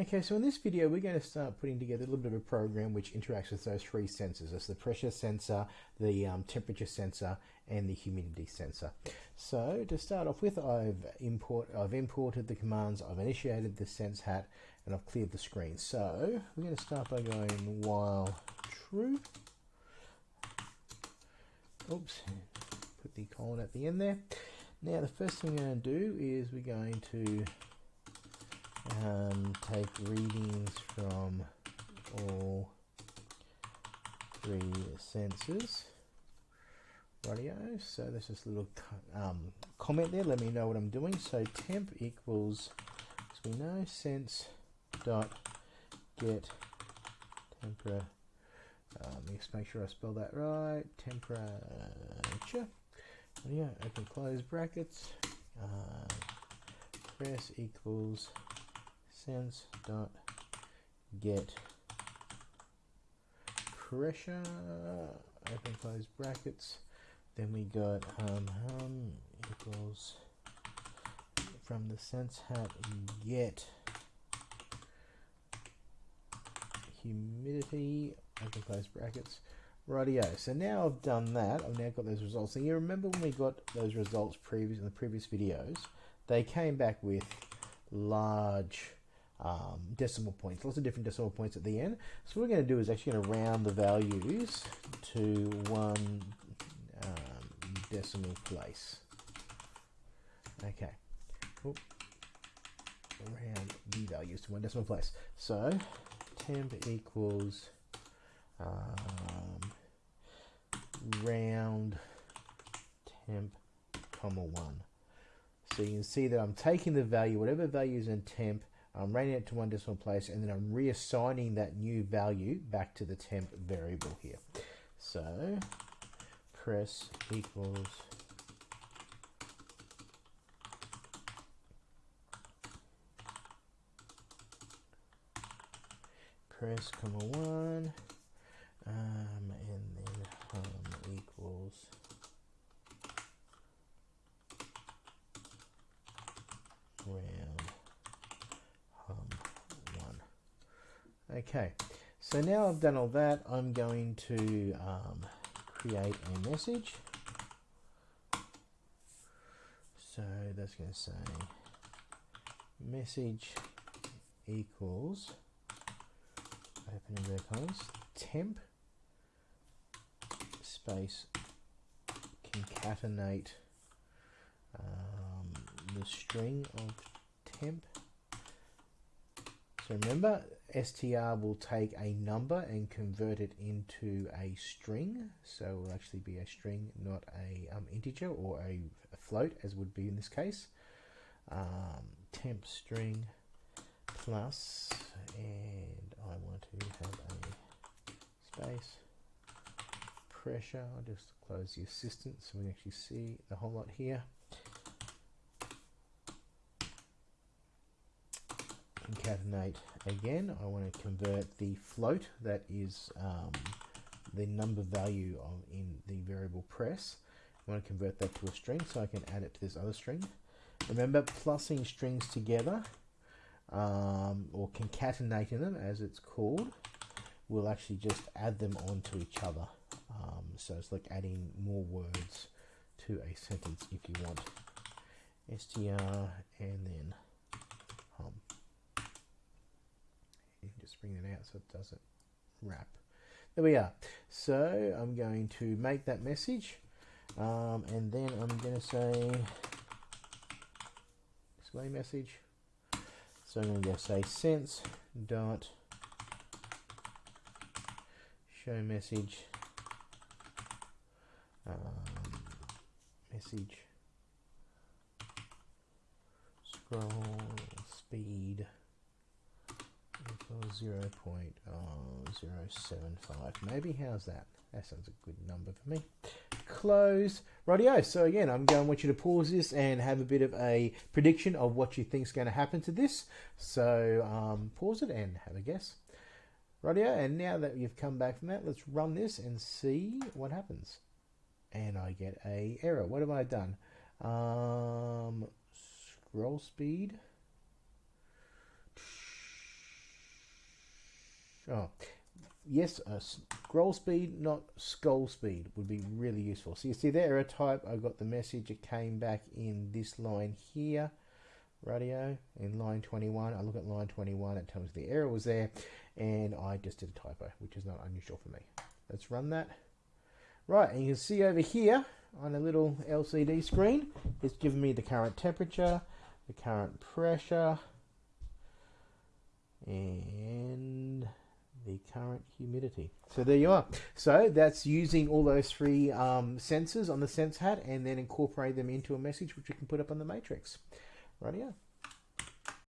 Okay, so in this video we're going to start putting together a little bit of a program which interacts with those three sensors. That's the pressure sensor, the um, temperature sensor and the humidity sensor. So to start off with I've, import, I've imported the commands, I've initiated the sense hat and I've cleared the screen. So we're going to start by going while true. Oops, put the colon at the end there. Now the first thing we're going to do is we're going to um, take readings from all three sensors. Radio. So there's this little um, comment there. Let me know what I'm doing. So temp equals, as we know, sense dot get temperature. Um, let me just make sure I spell that right. Temperature. Yeah, open close brackets. Uh, press equals sense dot get pressure. Open close brackets. Then we got hum hum equals from the sense hat get humidity open close brackets. Rightio. So now I've done that I've now got those results. And you remember when we got those results previous in the previous videos they came back with large um, decimal points, lots of different decimal points at the end. So what we're going to do is actually going to round the values to one um, decimal place. Okay. Oop. Round the values to one decimal place. So temp equals um, round temp comma 1. So you can see that I'm taking the value, whatever value is in temp, I'm rounding it to one decimal place and then I'm reassigning that new value back to the temp variable here. So press equals press comma one um, and then hum equals round Okay, so now I've done all that, I'm going to um, create a message. So that's going to say message equals open inverted temp space concatenate um, the string of temp so remember, str will take a number and convert it into a string. So it will actually be a string, not a um, integer or a, a, float, as would be in this case. Um, temp string plus, and I want to have a space pressure. I'll just close the assistant so we can actually see the whole lot here. Concatenate again. I want to convert the float that is um, the number value of in the variable press. I want to convert that to a string so I can add it to this other string. Remember, plussing strings together um, or concatenating them as it's called will actually just add them onto each other. Um, so it's like adding more words to a sentence if you want. str and then just bring that out so it doesn't wrap. There we are. So I'm going to make that message um, and then I'm going to say display message. So I'm going to say sense dot show message um, message scroll 0 0.075. Maybe, how's that? That sounds a good number for me. Close. Rightio. So again, I'm going to want you to pause this and have a bit of a prediction of what you think is going to happen to this. So um, pause it and have a guess. Rightio. And now that you've come back from that, let's run this and see what happens. And I get a error. What have I done? Um, scroll speed Oh, yes, uh, scroll speed, not scroll speed, would be really useful. So you see the error type, I got the message, it came back in this line here, radio, in line 21. I look at line 21, it tells me the error was there, and I just did a typo, which is not unusual for me. Let's run that. Right, and you can see over here on a little LCD screen, it's giving me the current temperature, the current pressure, and the current humidity. So there you are. So that's using all those three um, sensors on the sense hat and then incorporate them into a message which we can put up on the matrix. Right here.